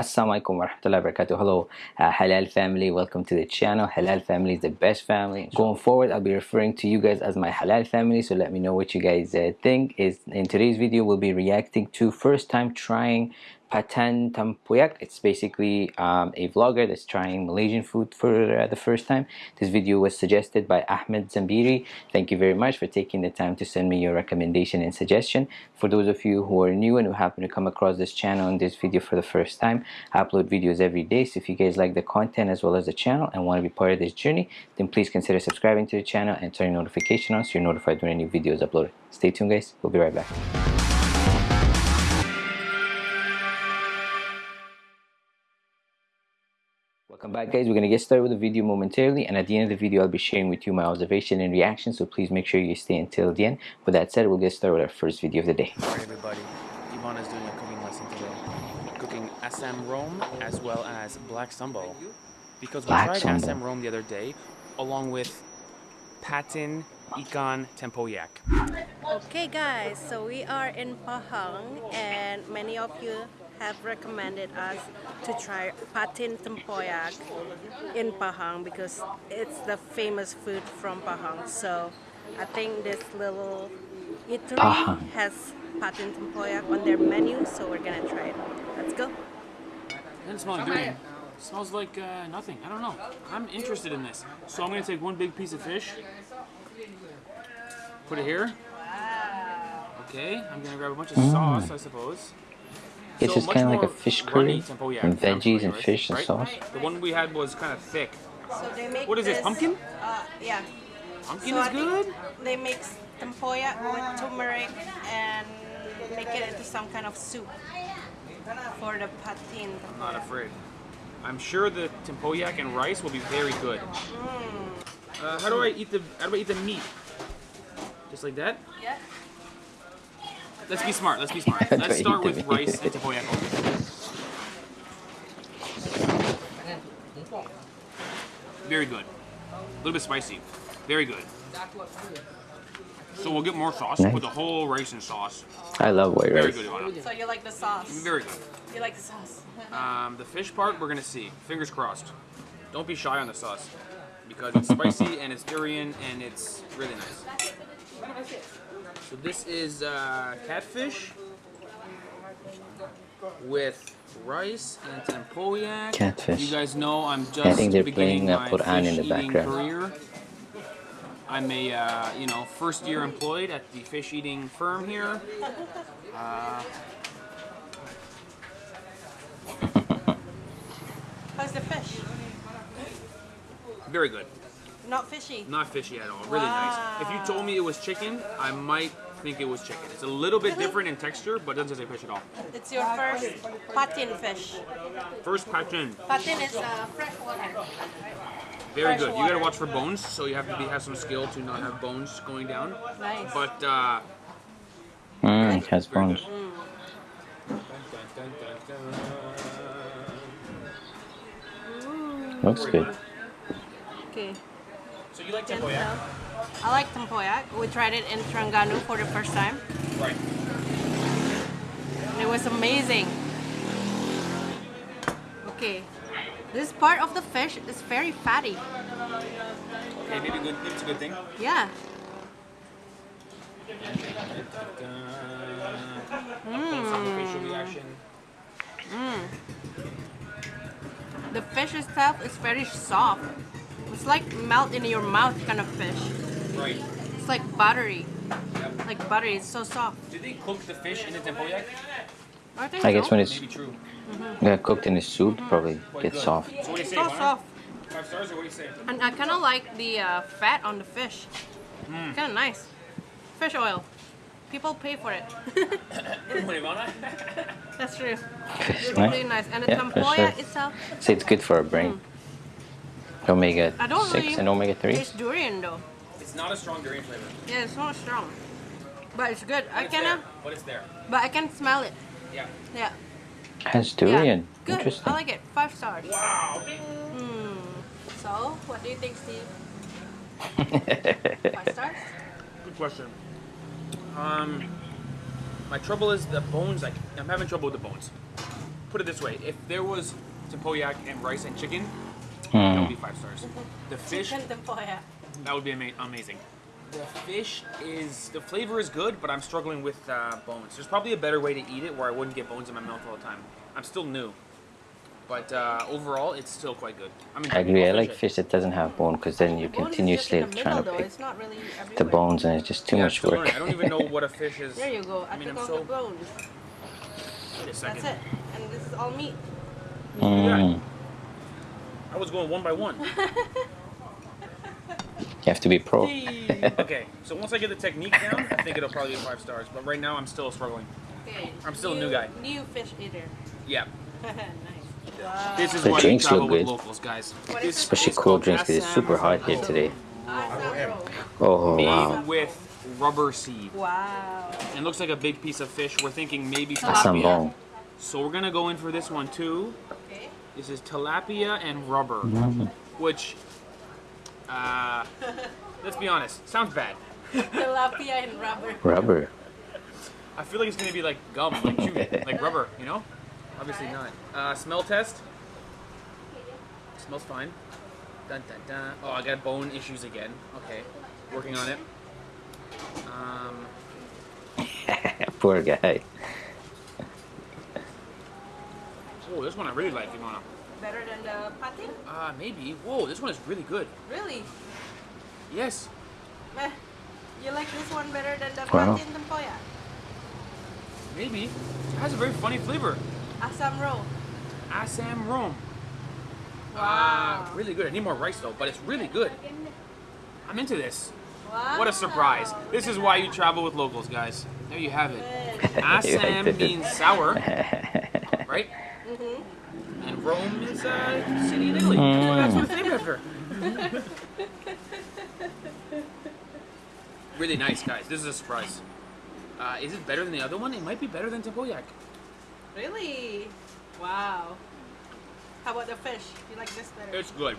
Assalamualaikum warahmatullahi wabarakatuh. Hello, uh, Halal family. Welcome to the channel. Halal family is the best family. Going forward, I'll be referring to you guys as my Halal family. So let me know what you guys uh, think. Is in today's video, we'll be reacting to first time trying Pattaya Tampuyak. It's basically um, a vlogger that's trying Malaysian food for uh, the first time. This video was suggested by Ahmed Zambiri. Thank you very much for taking the time to send me your recommendation and suggestion. For those of you who are new and who happen to come across this channel and this video for the first time, I upload videos every day. So if you guys like the content as well as the channel and want to be part of this journey, then please consider subscribing to the channel and turning notification on so you're notified when any videos uploaded. Stay tuned guys. We'll be right back. Welcome back guys, we're going to get started with the video momentarily and at the end of the video I'll be sharing with you my observation and reaction so please make sure you stay until the end. With that said, we'll get started with our first video of the day. Alright everybody, Ivan is doing a cooking lesson today. Cooking Assam Rome as well as Black Sambal. Because we Black tried sambal. Assam Rome the other day along with Patin Ikan Tempoyak. Okay guys, so we are in Pahang and many of you have recommended us to try patin tempoyak in Pahang because it's the famous food from Pahang. So I think this little eatery Pahang. has patin tempoyak on their menu, so we're gonna try it. Let's go. Doesn't smell like durian. Smells like uh, nothing. I don't know. I'm interested in this. So I'm gonna take one big piece of fish. Put it here. Okay, I'm gonna grab a bunch of sauce, I suppose. It's So just kind of like a more fish runny curry tempoyak and than veggies and right? fish and Right? sauce. The one we had was kind of thick. So they make What is this, pumpkin? Uh, yeah. Pumpkin So is think good. They mix tempoyak with turmeric and make it into some kind of soup for the patin. I'm not afraid. I'm sure the tempoyak and rice will be very good. Mm. Uh, how do I eat the how do I eat the meat? Just like that? Yeah. Let's be smart. Let's be smart. How do I Let's eat start the with meat? rice and tempoyak. Very good. A little bit spicy. Very good. So we'll get more sauce. Nice. Put the whole rice and sauce. I love white Very rice. good, Ivana. So you like the sauce? Very good. You like the sauce? Um, the fish part, we're gonna see. Fingers crossed. Don't be shy on the sauce because it's spicy and it's durian and it's really nice. So this is uh, catfish with rice and tempoyak. Catfish. You guys know I'm just I think they're beginning playing, uh, my Quran in fish the eating background. career. I'm a uh, you know first year employed at the fish eating firm here. Uh, How's the fish? very good. Not fishy. Not fishy at all. Really nice. If you told me it was chicken, I might think it was chicken. It's a little bit different in texture, but doesn't taste like fish at all. It's your first patin fish. First patin, Patin is uh, fresh water. very Fresh good. You gotta watch for bones, so you have to be, have some skill to not have bones going down. Nice. But uh, Mmm, it has bones. good. Looks good. Okay. So you like tempoyak? tell. I like tempoyak. We tried it in Terengganu for the first time. Right. It was amazing. Okay. This part of the fish is very fatty. Okay, maybe good. Maybe it's a good thing. Yeah. Mm. Reaction. The fish itself is very soft. It's like melt in your mouth kind of fish. Right. It's like buttery. Yep. Like buttery. It's so soft. Do they cook the fish in the tempoyak? I think I guess so. when it's Maybe true. yeah, cooked in the soup, probably Quite gets good. soft. So what do you say? so soft. Five stars or what do you say? And I kind of like the uh, fat on the fish. Hmm. Kind of nice. Fish oil. People pay for it. That's true. Fish, It's really nice. nice. And the Yeah, for tempoyak sure. itself, Say it's good for our brain. Omega I don't 6 really and omega 3. It's durian though. It's not a strong durian flavor. Yeah, it's not strong. But it's good. I It's kind there, but it's there. but I can smell it. Yeah. Yeah. Has yeah. durian. Good. Interesting. I like it. Five stars. Wow. Hmm. So, what do you think, Steve? Five stars? Good question. Um, my trouble is the bones. Like I'm having trouble with the bones. put it this way: if there was tempoyak and rice and chicken, that Hmm. would be five stars. The fish, that would be ama- amazing. The fish is the flavor is good, but I'm struggling with uh, bones. There's probably a better way to eat it where I wouldn't get bones in my mouth all the time. I'm still new, but uh, overall, it's still quite good. I'm I agree. I like it. fish that doesn't have bone because then you're Bone is just continuously in the trying middle, to pick It's not really the bones and it's just too Yeah, much still work. learning. I don't even know what a fish is. There you go. I, I mean, took I'm off so. the bones. Wait a second. That's it. And this is all meat. Mm. I was going one by one. You have to be pro. okay, so once I get the technique down, I think it'll probably be five stars. But right now, I'm still struggling. Okay. I'm still a new guy. New fish eater. Yeah. nice. Wow. This is The why you drinks look good. locals, guys. What This? Especially is cold drinks because it's super hot here today. Awesome. Oh Made wow. with rubber seed. Wow. It looks like a big piece of fish. We're thinking maybe Assam tilapia. bone. So we're gonna go in for this one too. Okay. This is tilapia and rubber, which, uh, let's be honest, sounds bad. Tilapia and rubber. Rubber. I feel like it's gonna be like gum, like chewing, like rubber, you know? Obviously not. Uh, smell test. Smells fine. Dun, dun, dun. Oh, I got bone issues again. Okay, working on it. Um, Poor guy. Oh, this one I really like, Ivana. Better than the patin? Uh, maybe. Whoa, this one is really good. Really? Yes. Meh. You like this one better than the Wow. patin tempoyak? Maybe. It has a very funny flavor. Assam roll. Assam rom. Wow. Uh, really good. I need more rice though, but it's really good. I'm into this. wow. What a surprise. This is why you travel with locals, guys. There you have it. Good. Assam means sour, right? And Rome is a city in Italy. That's why that's what it's named after. really nice, guys. This is a surprise. Uh, is it better than the other one? It might be better than Tempoyak. Really? Wow. How about the fish? You like this better? It's good.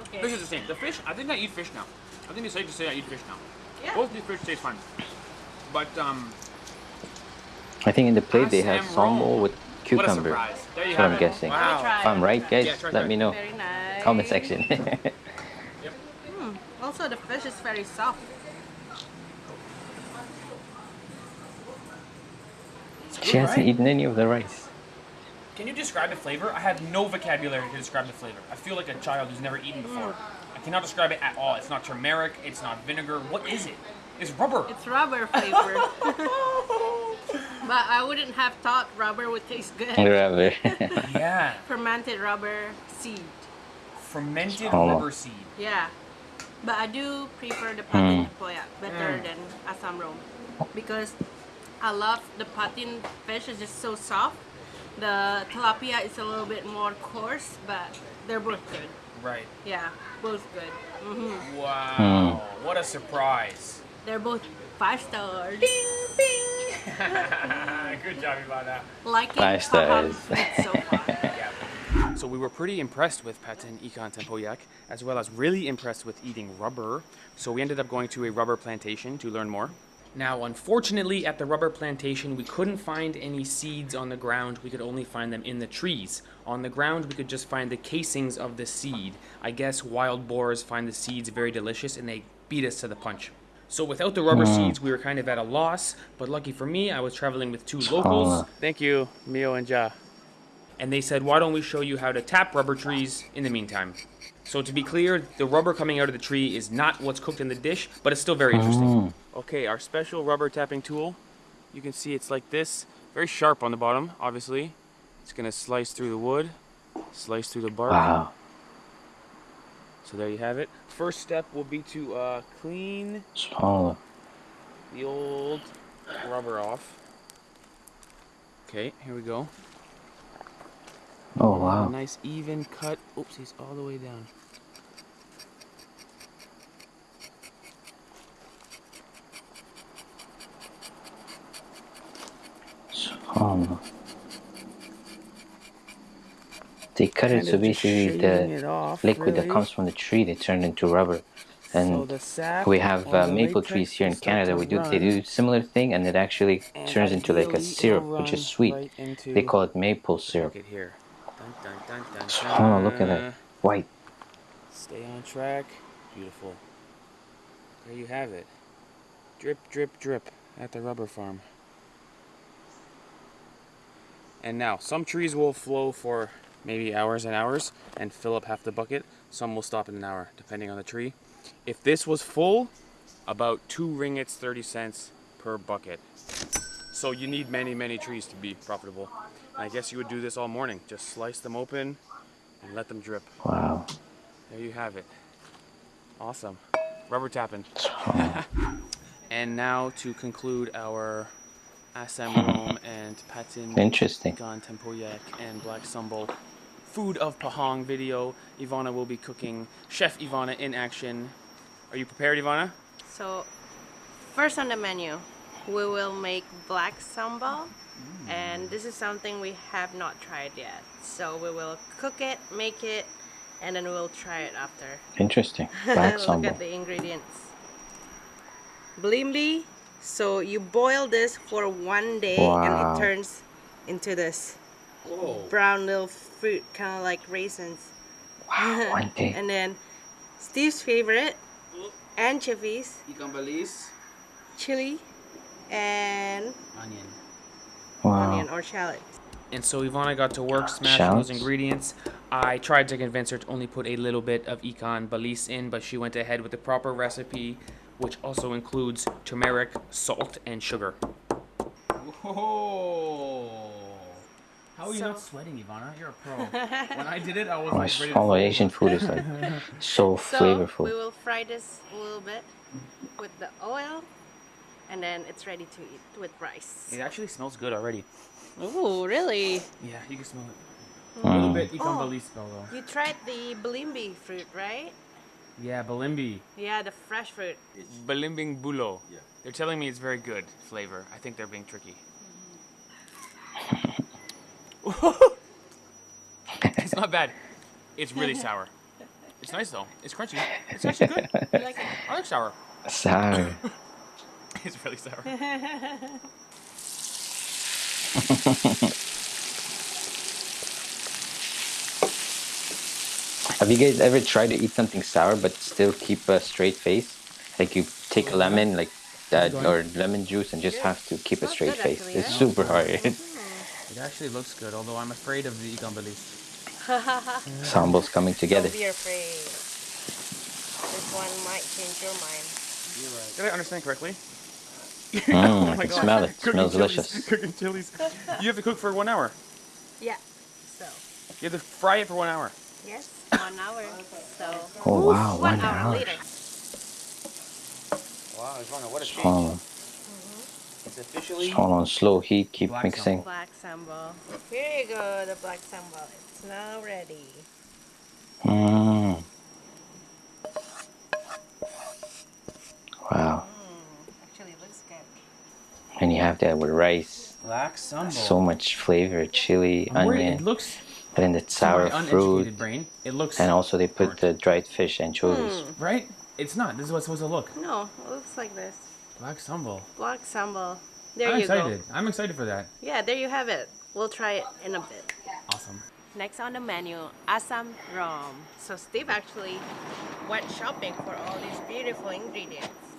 okay. Fish is the same. The fish, I think I eat fish now. I think it's safe to say I eat fish now. yeah. Both these fish taste fine. But, um, I think in the plate they have Assam sambo roll. with what a cucumber. surprise. There you That's what I'm it. guessing. Wow. If I'm right, guys, Yeah, try, let try. me know. Very nice. Comment section. Hmm. Also, the fish is very soft. she hasn't right? eaten any of the rice. Can you describe the flavor? I have no vocabulary to describe the flavor. I feel like a child who's never eaten before. I cannot describe it at all. It's not turmeric. It's not vinegar. What is it? It's rubber. It's rubber flavor. but I wouldn't have thought rubber would taste good. Rubber. yeah. Fermented rubber seed. Fermented Oh. rubber seed. Yeah. But I do prefer the patin Mm. tempoyak better Mm. than Assam roll because I love the patin fish is just so soft. The tilapia is a little bit more coarse, but they're both good. Right. Yeah, both good. hmm Wow. What a surprise. They're both five stars. Ding, ding. Good job, Ivana. Liking Five Pahang stars. food so far. So we were pretty impressed with patin ikan tempoyak, as well as really impressed with eating rubber. So we ended up going to a rubber plantation to learn more. Now, unfortunately, at the rubber plantation, we couldn't find any seeds on the ground. We could only find them in the trees. On the ground, we could just find the casings of the seed. I guess wild boars find the seeds very delicious and they beat us to the punch. So without the rubber hmm. seeds, we were kind of at a loss. But lucky for me, I was traveling with two locals. Thank you, Mio and Ja and they said, why don't we show you how to tap rubber trees in the meantime? So to be clear, the rubber coming out of the tree is not what's cooked in the dish, but it's still very interesting. Hmm. Okay, our special rubber tapping tool, you can see it's like this, very sharp on the bottom, obviously. It's gonna slice through the wood, slice through the bark. Wow. So there you have it. First step will be to uh, clean the old rubber off. Okay, here we go. Oh A wow. nice even cut. Oopsies, all the way down. Small. They cut it so basically the off, liquid that comes from the tree they turn into rubber. and sap we have uh, maple trees here in Canada. We do they do similar thing, and it actually and turns into like a syrup, which is sweet. right They call it maple syrup. Look here. Dun, dun, dun, So, oh, look at that white. Stay on track. Beautiful. There you have it. Drip, drip, drip at the rubber farm. And now, some trees will flow for maybe hours and hours and fill up half the bucket. Some will stop in an hour, depending on the tree. If this was full, about two ringgits, 30 cents per bucket. So you need many, many trees to be profitable. I guess you would do this all morning. Just slice them open and let them drip. Wow. There you have it. Awesome. Rubber tapping. And now to conclude our Assam Rome and Patin interesting. Ikan Tempoyak and Black Sambal food of Pahang video. Ivana will be cooking. Chef Ivana in action. Are you prepared, Ivana? So, first on the menu, we will make black sambal, and this is something we have not tried yet. So we will cook it, make it, and then we'll try it after. Interesting. Black Look sambal. at the ingredients. Blimbi. So you boil this for one day, and it turns into this Whoa. brown little fruit, kind of like raisins. Wow, one day. And then Steve's favorite, anchovies, Ikan balis. chili, and Onion. Wow. onion or shallot. And so Ivana got to work smashing those ingredients. I tried to convince her to only put a little bit of ikan balis in, but she went ahead with the proper recipe, which also includes turmeric, salt, and sugar. Whoa! How are you not sweating, Ivana? You're a pro. when I did it, I was Oh, like it's- ready to all fall. Asian food is like so So flavorful. we will fry this a little bit with the oil, and then it's ready to eat with rice. It actually smells good already. Ooh, really? Yeah, you can smell it. A little Mm. bit ikan Oh. balis smell though. You tried the balimbi fruit, right? Yeah, balimbi. Yeah, the fresh fruit. Balimbing bulo. Yeah. They're telling me it's very good flavor. I think they're being tricky. it's not bad. It's really sour. It's nice though. It's crunchy. It's actually good. You like it? I like sour. Sour. It's really sour. Have you guys ever tried to eat something sour but still keep a straight face? Like you take a lemon, like uh, that, or lemon juice, and just have to keep a straight face. It's super hard. It actually looks good, although I'm afraid of the ikan balis. Sambal's coming together. Don't be afraid. This one might change your mind. Did I understand correctly? Mm, I can God. smell it. It smells chilies. delicious. Cooking chilies. You have to cook for one hour. Yeah. So, You have to fry it for one hour. yes, one hour. So, Oh wow, one one hour hour. later. Wow, what a Just hold on, It's officially just hold on, slow heat, keep Black mixing. Black sambal. Here you go, the black sambal. It's now ready. Mm. Wow, Actually, it looks good. and you have that with rice. black sambal. So much flavor, chili, I'm worried- onion, It looks and then the sour fruit, uneducated brain. It looks and also they put the dried fish anchovies. Hmm. right. It's not. This is what's supposed to look. No, it looks like this. Black sambal. Black sambal. There I'm you excited. I'm excited for that. Yeah, there you have it. We'll try it in a bit. Awesome. Next on the menu, Assam Rom. So Steve actually went shopping for all these beautiful ingredients.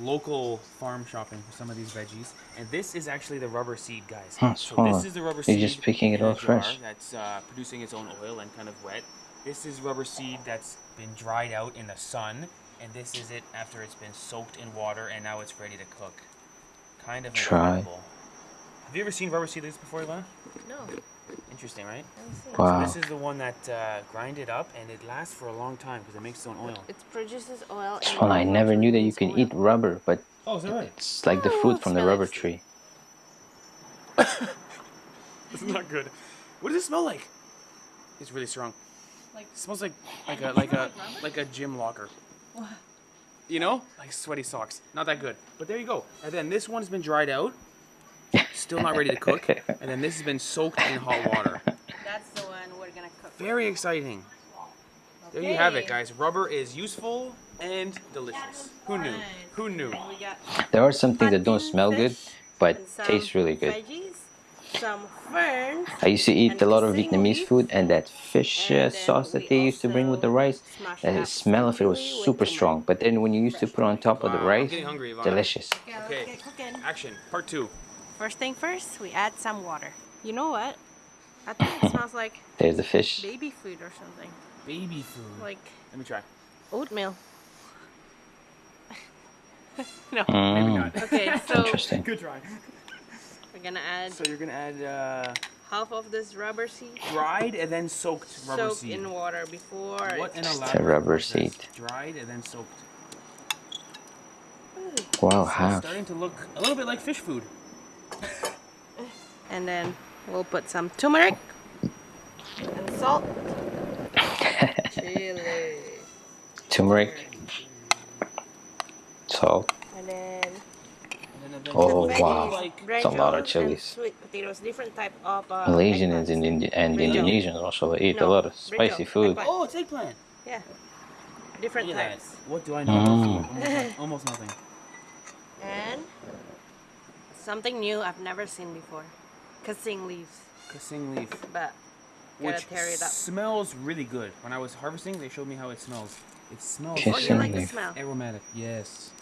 Local farm shopping for some of these veggies, and this is actually the rubber seed, guys. Huh, so so this is the rubber you're seed. just picking it all fresh. That's uh, producing its own oil and kind of wet. This is rubber seed that's been dried out in the sun, and this is it after it's been soaked in water, and now it's ready to cook. Kind of Try. incredible. Have you ever seen rubber seed like this before, Ivana? No, Interesting, right? let me see. Wow. So this is the one that uh, grind it up, and it lasts for a long time because it makes its own oil. It produces oil. and Well, I never knew that you produces can oil. eat rubber, but Oh, is that right? it's like the Oh, fruit from the rubber Steve. tree. It's not good. What does it smell like? It's really strong. Like- it smells like like a like a like a gym locker. What? You know, like sweaty socks. Not that good. But there you go. And then this one's been dried out. Still not ready to cook, and then this has been soaked in hot water. That's the one we're gonna cook. Very exciting. There you have it, guys. Rubber is useful and delicious. Who knew? Who knew? There are some things that don't smell good, but taste really good. Veggies, some ferns. I used to eat a lot of Vietnamese leaf. food, and that fish uh, And then sauce that they used to bring with the rice, the smell of it was super strong. But then when you used to put on top of the rice, hungry, delicious. Okay, Okay. cooking. Action. Part two. First thing first, we add some water. You know what? I think it smells like There's the fish. baby food or something. Baby food. Like Let me try. oatmeal. no. Maybe Mm, not. Okay, so interesting. Good try. we're gonna add So you're gonna add uh, half of this rubber seed dried and then soaked rubber soaked seed. in water before What an it's elaborate rubber seed. Dried and then soaked. Wow, So half. starting to look a little bit like fish food. and then we'll put some turmeric and salt. Chili. Turmeric, salt. And then And then eventually Oh, wow. Like, It's a lot of chilies. Sweet potatoes, different type of uh, Malaysians and, Indi- and Indonesians also eat a lot of spicy brinjal, food. eggplant. oh, it's eggplant. Yeah, different Look at that. types. What do I know Mm. Almost, almost nothing. And something new I've never seen before. Casing leaves. Kasing leaf. But gotta Which tear it up. smells really good. When I was harvesting, they showed me how it smells. It smells Okay, Oh, you Casing like the leaf. smell? aromatic. Yes.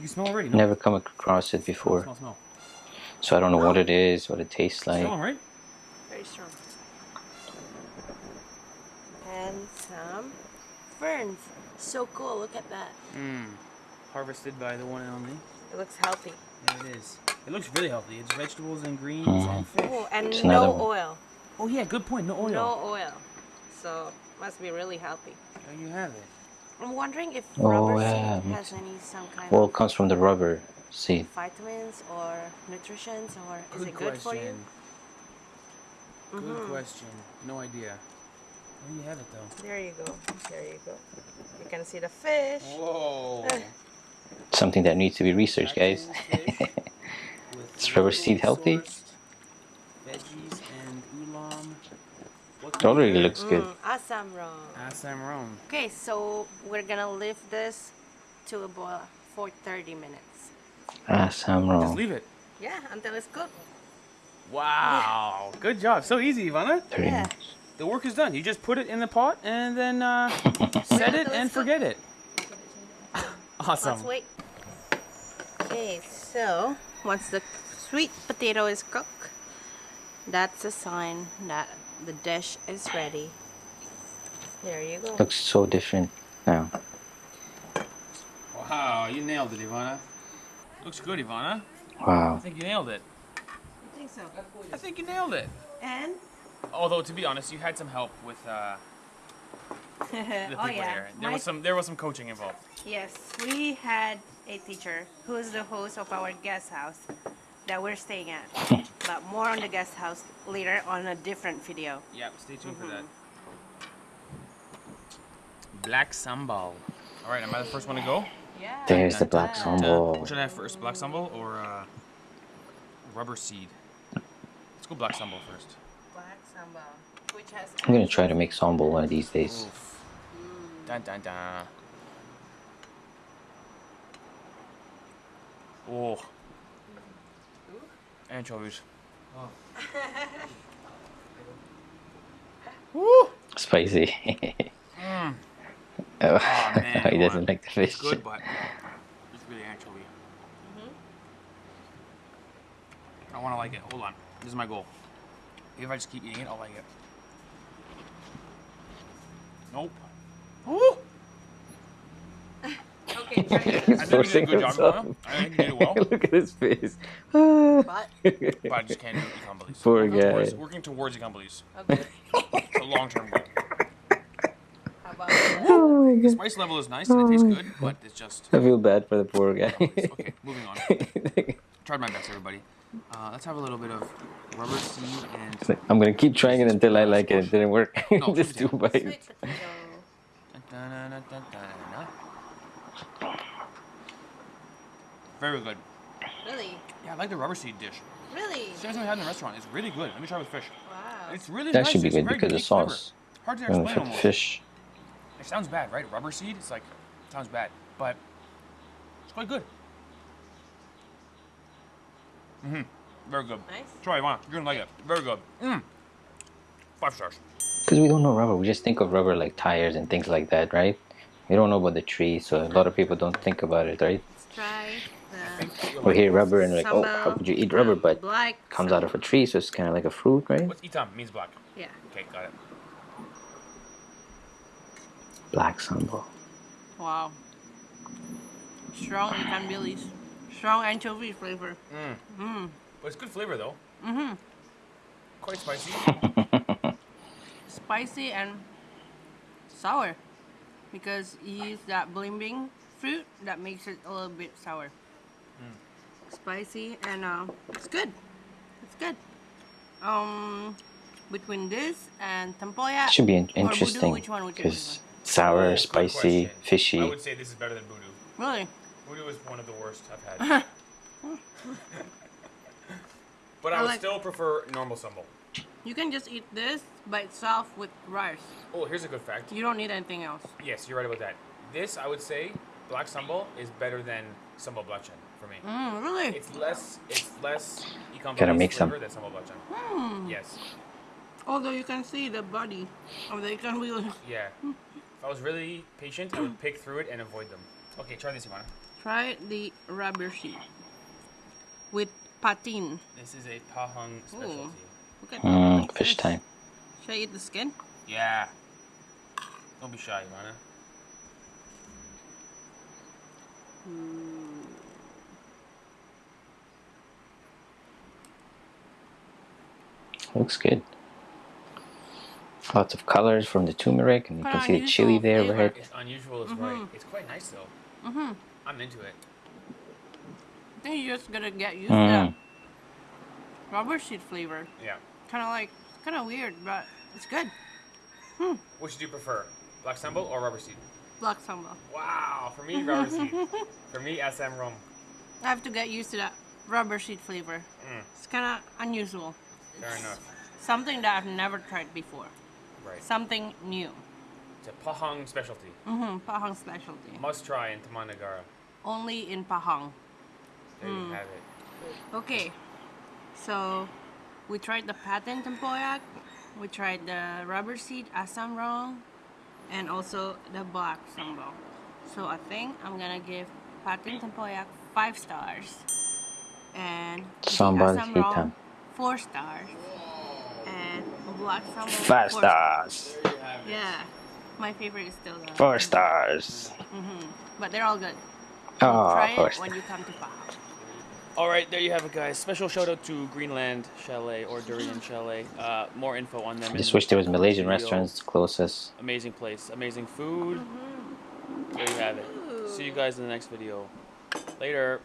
You smell already? No? Never come across it before, smell, smell. so I don't know what it is, what it tastes like. Smell 'em, right? Very strong. And some ferns. So cool, look at that. Mmm. Harvested by the one and only. It looks healthy. There it is. It looks really healthy. It's vegetables and greens Mhm. and fish. Oh, and It's no oil. Oh yeah, good point. No oil. No oil. So must be really healthy. There you have it. I'm wondering if Oh, rubber yeah, seed has any some kind Well, of it comes from the rubber seed. vitamins or nutrition or is it good for you? question. Good Mhm. question. No idea. There you have it though. There you go. There you go. You can see the fish. Whoa. Something that needs to be researched, guys. Is rubber seed healthy? Veggies and oolong. It already add? looks good. Mm, Assam rum. Assam rum. Okay, so we're gonna leave this to a boil for 30 minutes. Sam Just leave it. Yeah, until it's cooked. Wow. Good job. So easy, Ivana. 30 Yeah. minutes. The work is done. You just put it in the pot and then uh, set it and forget it. Awesome. Let's wait. Okay, so once the sweet potato is cooked, that's a sign that the dish is ready. There you go. Looks so different now. Wow, you nailed it, Ivana. Looks good, Ivana. Wow. I think you nailed it. I think so. I think you nailed it. And Although to be honest, you had some help with uh, the people oh yeah, here. There My- was some there was some coaching involved. yes, we had a teacher who is the host of our guest house that we're staying at. but more on the guest house later on a different video. Yep, stay tuned for that. Black sambal. All right, am I the first one to go? Yeah. There's the black Uh, sambal. What should I have first, black sambal or uh, rubber seed? Let's go black sambal first. Black sambal, which has. I'm gonna try to make sambal one of these days. Dun dun dun. Oh. Anchovies. Woo! Spicy. Mm. oh, man, he doesn't like the fish. It's good, but it's really anchovy. I want to like it. Hold on. This is my goal. If I just keep eating it, I'll like it. Nope. Woo! Okay, try it. I think you did a Forcing good job, himself. I think you did well. Look at his face. But But I just can't do ikan bilis. Poor working guy. Towards, working towards ikan bilis. okay. It's a long-term goal. How about the oh my The spice level is nice and it tastes good, but it's just. I feel bad for the poor guy. Okay, moving on. Tried my best, everybody. Uh, let's have a little bit of rubber seed and. I'm gonna keep trying it until I like it. It didn't work. No, Just two bites. sweet potato? Da-da-da-da-da-da. Very good. Really? Yeah, I like the rubber seed dish. Really? Same as we had in the restaurant. It's really good. Let me try with fish. Wow. It's really That nice. should be It's good because the unique flavor. sauce. Hard to explain for almost. fish. It sounds bad, right? Rubber seed. It's like sounds bad, but it's quite good. Mm-hmm. Very good. Nice. Try Ivana. You're gonna like it. Very good. Mm. Five stars. Because we don't know rubber, we just think of rubber like tires and things like that, right? We don't know about the tree, so a lot of people don't think about it, right? Let's try the We hear rubber and we're like, oh, how could you eat rubber? But black it comes out of a tree, so it's kind of like a fruit, right? What's itam? Means black. Yeah. Okay, got it. Black sambal. Wow. Strong ikan bilis. Strong anchovy flavor. Mm. Mmm. But it's good flavor though. Mm-hmm. Quite spicy. Spicy and sour. Because you use that blimbing fruit that makes it a little bit sour. Mm. Spicy and uh, it's good. It's good. Um, between this and tempoyak. It should be in- or budu, interesting which one would you because prefer? sour, Oh, good spicy, question. I would say this is better than budu. Really? Budu is one of the worst I've had. but I, I would like- still prefer normal sambal. You can just eat this by itself with rice. Oh, here's a good fact. You don't need anything else. Yes, you're right about that. This, I would say, black sambal is better than sambal belacan for me. Mm, really? It's less, it's less ikan Gotta bilis make some. than sambal belacan. Hmm. Yes, Although you can see the body of the ikan bilis. yeah. If I was really patient, I would pick through it and avoid them. Okay, try this, Ivana. Try the rubber sheet with patin. This is a pahang specialty. Look at Mm, like fish this. time. Should I eat the skin? Yeah. Don't be shy, Ivana. Looks good. Lots of colors from the turmeric, and you can see the chili there, flavor. right? It's unusual, is right. It's quite nice though. Mm-hmm. I'm into it. I think you're just gonna get used Mm. to that rubber sheet flavor. Yeah. Kind of like, kind of weird, but it's good. Hmm. Which do you prefer, black sambal or rubber seed? Black sambal. Wow, for me, rubber seed. For me, SM rum. I have to get used to that rubber sheet flavor. Mm. It's kind of unusual. Fair enough. Something that I've never tried before. Right. Something new. It's a Pahang specialty. Mm-hmm. Pahang specialty. Must try in Taman Negara. Only in Pahang. There Hmm. you have it. Okay, so we tried the patin tempoyak, we tried the rubber seed asam rong, and also the black sambal. So I think I'm gonna give patin tempoyak five stars, and the Sambal asam rong hitam. four stars, and black sambal Five four stars. There you have it. Yeah, my favorite is still the. Four stars. hmm But they're all good. Oh, Try four it when you come to Pahang. All right, there you have it, guys. Special shout out to Greenland Chalet or Durian Chalet. Uh, more info on them. I in just the wish there was Malaysian video. restaurants closest. Amazing place, amazing food. There you have it. See you guys in the next video. Later.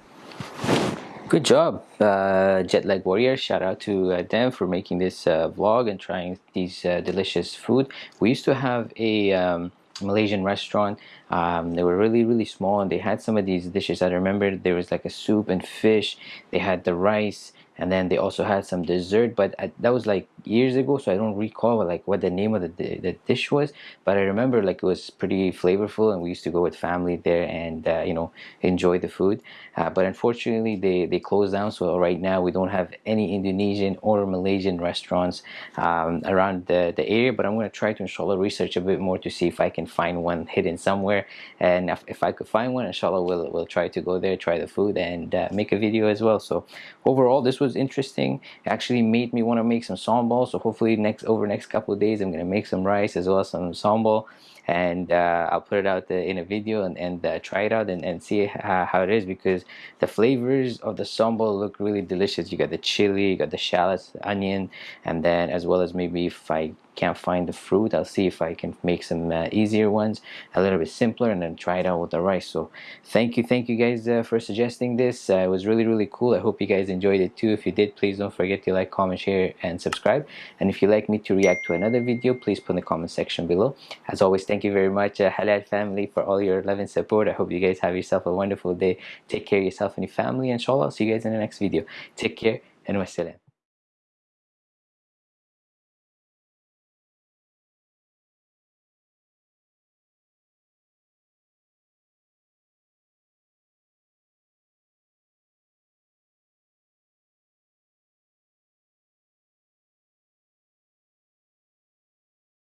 Good job, uh, Jet Lag Warrior. Shout out to uh, them for making this uh, vlog and trying these uh, delicious food. We used to have a um, Malaysian restaurant. Um, they were really, really small and they had some of these dishes. I remember there was like a soup and fish. They had the rice and then they also had some dessert. But I, that was like years ago, so I don't recall like what the name of the, the dish was. But I remember like it was pretty flavorful and we used to go with family there and uh, you know enjoy the food. Uh, but unfortunately, they they closed down. So right now we don't have any Indonesian or Malaysian restaurants um, around the, the area. But I'm gonna try to inshallah research a bit more to see if I can find one hidden somewhere. And if, if I could find one, inshallah, we'll we'll try to go there, try the food, and uh, make a video as well. So overall, this was interesting. It actually made me want to make some sambal. So hopefully next over next couple of days, I'm gonna make some rice as well as some sambal and uh, I'll put it out in a video and, and uh, try it out and, and see how, how it is because the flavors of the sambal look really delicious. You got the chili, you got the shallots, the onion, and then as well as maybe if I can't find the fruit, I'll see if I can make some uh, easier ones, a little bit simpler, and then try it out with the rice. So thank you, thank you guys uh, for suggesting this. Uh, it was really, really cool. I hope you guys enjoyed it too. If you did, please don't forget to like, comment, share, and subscribe. And if you'd like me to react to another video, please put in the comment section below. As always, thank you very much uh, halal family for all your love and support i hope you guys have yourself a wonderful day take care of yourself and your family inshallah I'll see you guys in the next video take care and wassalam